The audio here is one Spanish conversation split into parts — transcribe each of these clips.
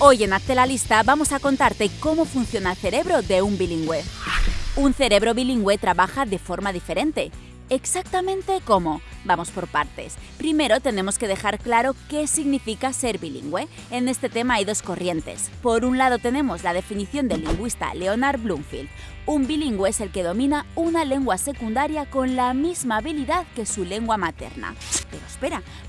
Hoy en Hazte la Lista vamos a contarte cómo funciona el cerebro de un bilingüe. Un cerebro bilingüe trabaja de forma diferente. Exactamente cómo. Vamos por partes. Primero tenemos que dejar claro qué significa ser bilingüe. En este tema hay dos corrientes. Por un lado tenemos la definición del lingüista Leonard Bloomfield. Un bilingüe es el que domina una lengua secundaria con la misma habilidad que su lengua materna.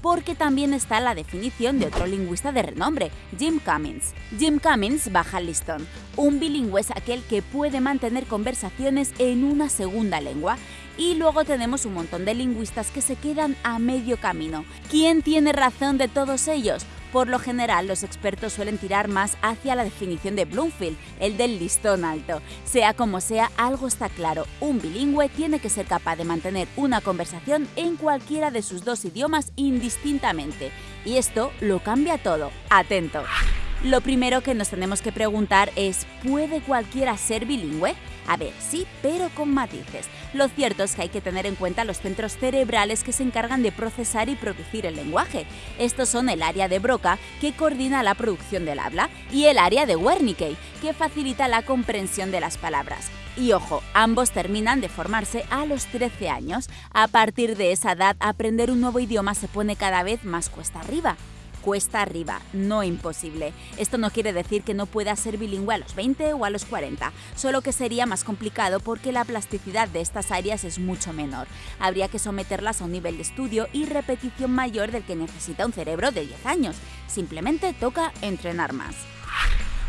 Porque también está la definición de otro lingüista de renombre, Jim Cummins. Jim Cummins baja listón. Un bilingüe es aquel que puede mantener conversaciones en una segunda lengua. Y luego tenemos un montón de lingüistas que se quedan a medio camino. ¿Quién tiene razón de todos ellos? Por lo general, los expertos suelen tirar más hacia la definición de Bloomfield, el del listón alto. Sea como sea, algo está claro, un bilingüe tiene que ser capaz de mantener una conversación en cualquiera de sus dos idiomas indistintamente. Y esto lo cambia todo. Atento. Lo primero que nos tenemos que preguntar es, ¿puede cualquiera ser bilingüe? A ver, sí, pero con matices. Lo cierto es que hay que tener en cuenta los centros cerebrales que se encargan de procesar y producir el lenguaje. Estos son el área de Broca, que coordina la producción del habla, y el área de Wernicke, que facilita la comprensión de las palabras. Y ojo, ambos terminan de formarse a los 13 años. A partir de esa edad, aprender un nuevo idioma se pone cada vez más cuesta arriba cuesta arriba, no imposible. Esto no quiere decir que no pueda ser bilingüe a los 20 o a los 40, solo que sería más complicado porque la plasticidad de estas áreas es mucho menor. Habría que someterlas a un nivel de estudio y repetición mayor del que necesita un cerebro de 10 años. Simplemente toca entrenar más.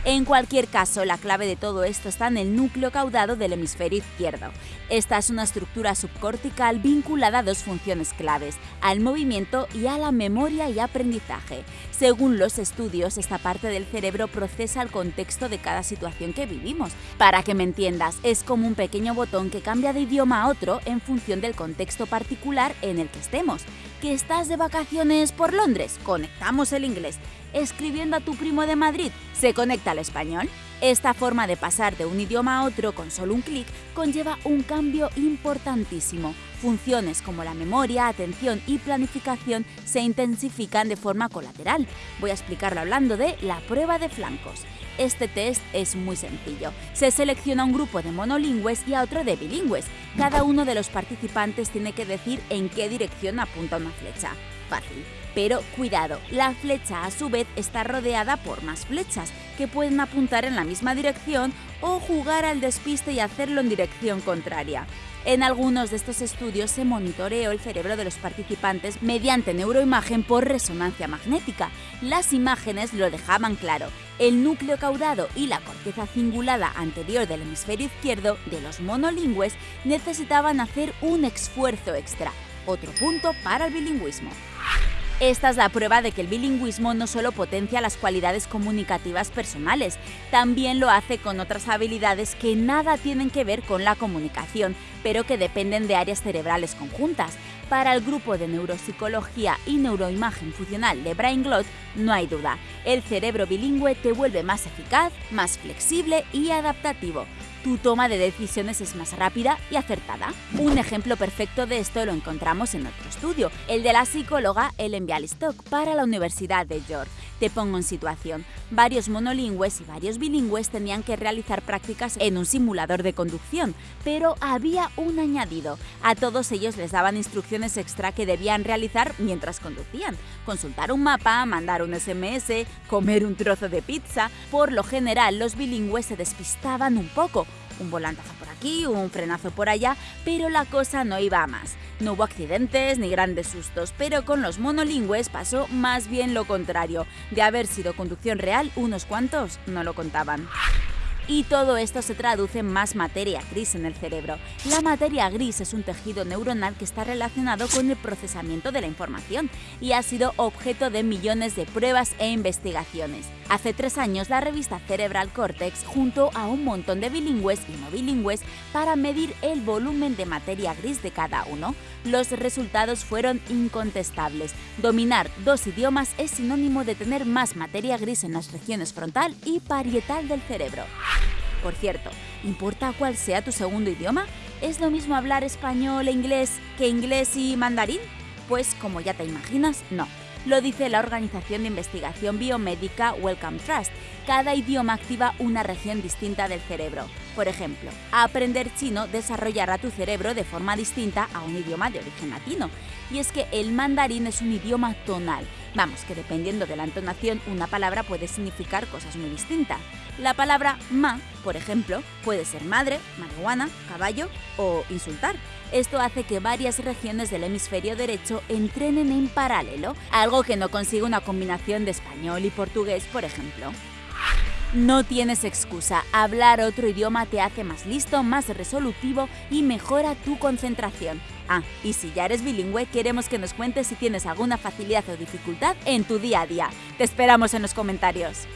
En cualquier caso, la clave de todo esto está en el núcleo caudado del hemisferio izquierdo. Esta es una estructura subcortical vinculada a dos funciones claves, al movimiento y a la memoria y aprendizaje. Según los estudios, esta parte del cerebro procesa el contexto de cada situación que vivimos. Para que me entiendas, es como un pequeño botón que cambia de idioma a otro en función del contexto particular en el que estemos. ¿Que estás de vacaciones por Londres? Conectamos el inglés escribiendo a tu primo de Madrid, se conecta al español. Esta forma de pasar de un idioma a otro con solo un clic conlleva un cambio importantísimo. Funciones como la memoria, atención y planificación se intensifican de forma colateral. Voy a explicarlo hablando de la prueba de flancos. Este test es muy sencillo. Se selecciona un grupo de monolingües y a otro de bilingües. Cada uno de los participantes tiene que decir en qué dirección apunta una flecha. Fácil. Pero cuidado, la flecha a su vez está rodeada por más flechas, que pueden apuntar en la misma dirección o jugar al despiste y hacerlo en dirección contraria. En algunos de estos estudios se monitoreó el cerebro de los participantes mediante neuroimagen por resonancia magnética. Las imágenes lo dejaban claro. El núcleo caudado y la corteza cingulada anterior del hemisferio izquierdo de los monolingües necesitaban hacer un esfuerzo extra. Otro punto para el bilingüismo. Esta es la prueba de que el bilingüismo no solo potencia las cualidades comunicativas personales, también lo hace con otras habilidades que nada tienen que ver con la comunicación, pero que dependen de áreas cerebrales conjuntas. Para el grupo de neuropsicología y neuroimagen funcional de BrainGlot, no hay duda, el cerebro bilingüe te vuelve más eficaz, más flexible y adaptativo tu toma de decisiones es más rápida y acertada. Un ejemplo perfecto de esto lo encontramos en otro estudio, el de la psicóloga Ellen Bialystok para la Universidad de York. Te pongo en situación. Varios monolingües y varios bilingües tenían que realizar prácticas en un simulador de conducción, pero había un añadido. A todos ellos les daban instrucciones extra que debían realizar mientras conducían. Consultar un mapa, mandar un SMS, comer un trozo de pizza. Por lo general, los bilingües se despistaban un poco un volantazo por aquí, un frenazo por allá, pero la cosa no iba a más. No hubo accidentes ni grandes sustos, pero con los monolingües pasó más bien lo contrario. De haber sido conducción real, unos cuantos no lo contaban y todo esto se traduce en más materia gris en el cerebro. La materia gris es un tejido neuronal que está relacionado con el procesamiento de la información y ha sido objeto de millones de pruebas e investigaciones. Hace tres años la revista Cerebral Cortex juntó a un montón de bilingües y no bilingües para medir el volumen de materia gris de cada uno. Los resultados fueron incontestables. Dominar dos idiomas es sinónimo de tener más materia gris en las regiones frontal y parietal del cerebro. Por cierto, ¿importa cuál sea tu segundo idioma? ¿Es lo mismo hablar español e inglés que inglés y mandarín? Pues como ya te imaginas, no. Lo dice la organización de investigación biomédica Wellcome Trust. Cada idioma activa una región distinta del cerebro. Por ejemplo, aprender chino desarrollará tu cerebro de forma distinta a un idioma de origen latino. Y es que el mandarín es un idioma tonal. Vamos, que dependiendo de la entonación, una palabra puede significar cosas muy distintas. La palabra ma, por ejemplo, puede ser madre, marihuana, caballo o insultar. Esto hace que varias regiones del hemisferio derecho entrenen en paralelo, algo que no consigue una combinación de español y portugués, por ejemplo. No tienes excusa, hablar otro idioma te hace más listo, más resolutivo y mejora tu concentración. Ah, y si ya eres bilingüe, queremos que nos cuentes si tienes alguna facilidad o dificultad en tu día a día. Te esperamos en los comentarios.